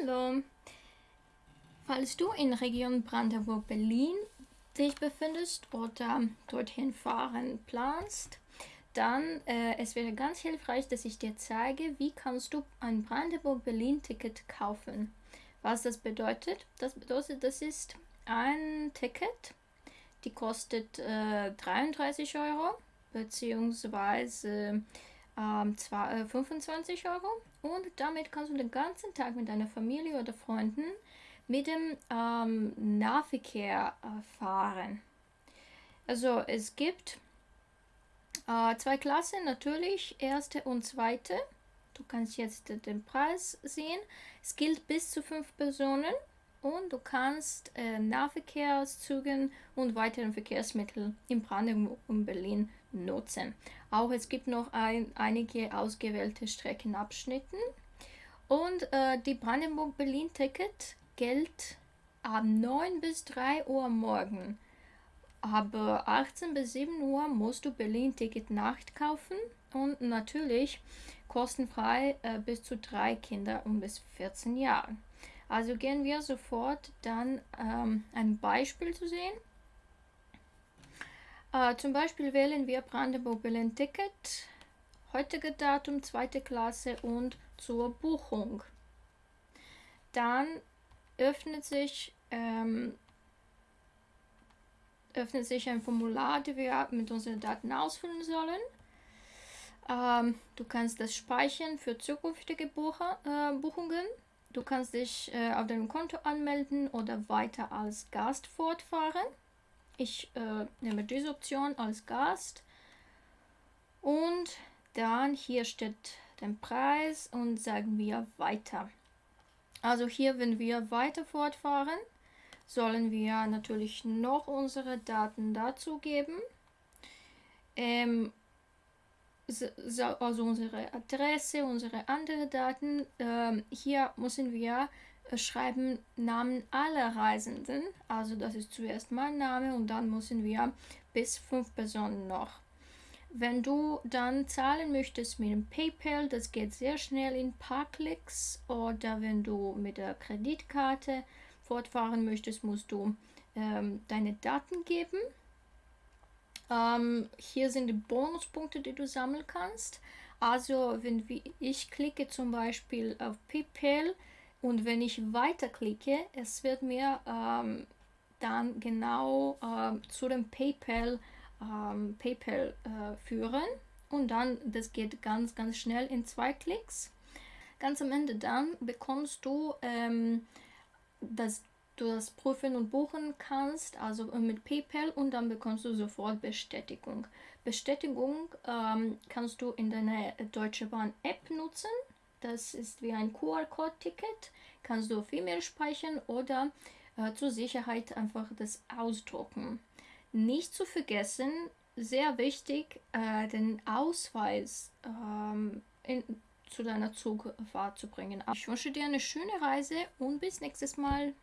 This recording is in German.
Hallo! Falls du in Region Brandenburg-Berlin dich befindest oder dorthin fahren planst, dann äh, es wäre ganz hilfreich, dass ich dir zeige, wie kannst du ein Brandenburg-Berlin-Ticket kaufen. Was das bedeutet? Das bedeutet, das ist ein Ticket, die kostet äh, 33 Euro beziehungsweise ähm, zwar, äh, 25 Euro und damit kannst du den ganzen Tag mit deiner Familie oder Freunden mit dem ähm, Nahverkehr äh, fahren. Also es gibt äh, zwei Klassen natürlich, erste und zweite. Du kannst jetzt den Preis sehen. Es gilt bis zu fünf Personen und du kannst äh, Nahverkehrszügen und weiteren Verkehrsmittel in Brandenburg und Berlin nutzen. Auch es gibt noch ein, einige ausgewählte Streckenabschnitten und äh, die Brandenburg-Berlin-Ticket gilt ab 9 bis 3 Uhr morgen. Aber 18 bis 7 Uhr musst du Berlin-Ticket Nacht kaufen und natürlich kostenfrei äh, bis zu drei Kinder um bis 14 Jahre. Also gehen wir sofort dann ähm, ein Beispiel zu sehen. Äh, zum Beispiel wählen wir Brandenburg Berlin Ticket, heutige Datum, zweite Klasse und zur Buchung. Dann öffnet sich, ähm, öffnet sich ein Formular, das wir mit unseren Daten ausfüllen sollen. Ähm, du kannst das speichern für zukünftige Bucher, äh, Buchungen. Du kannst dich äh, auf deinem Konto anmelden oder weiter als Gast fortfahren. Ich äh, nehme diese Option als Gast. Und dann hier steht der Preis und sagen wir weiter. Also hier, wenn wir weiter fortfahren, sollen wir natürlich noch unsere Daten dazugeben. Ähm, also unsere Adresse, unsere anderen Daten. Ähm, hier müssen wir äh, schreiben Namen aller Reisenden. Also das ist zuerst mein Name und dann müssen wir bis fünf Personen noch. Wenn du dann zahlen möchtest mit dem PayPal, das geht sehr schnell in ein paar Klicks. Oder wenn du mit der Kreditkarte fortfahren möchtest, musst du ähm, deine Daten geben. Ähm, hier sind die Bonuspunkte, die du sammeln kannst. Also wenn ich klicke zum Beispiel auf PayPal und wenn ich weiterklicke, es wird mir ähm, dann genau ähm, zu dem PayPal, ähm, PayPal äh, führen und dann, das geht ganz, ganz schnell in zwei Klicks. Ganz am Ende dann bekommst du ähm, das du das prüfen und buchen kannst, also mit PayPal und dann bekommst du sofort Bestätigung. Bestätigung ähm, kannst du in deiner Deutsche Bahn App nutzen. Das ist wie ein QR-Code-Ticket. Kannst du auf E-Mail speichern oder äh, zur Sicherheit einfach das ausdrucken. Nicht zu vergessen, sehr wichtig, äh, den Ausweis ähm, in, zu deiner Zugfahrt zu bringen. Ich wünsche dir eine schöne Reise und bis nächstes Mal.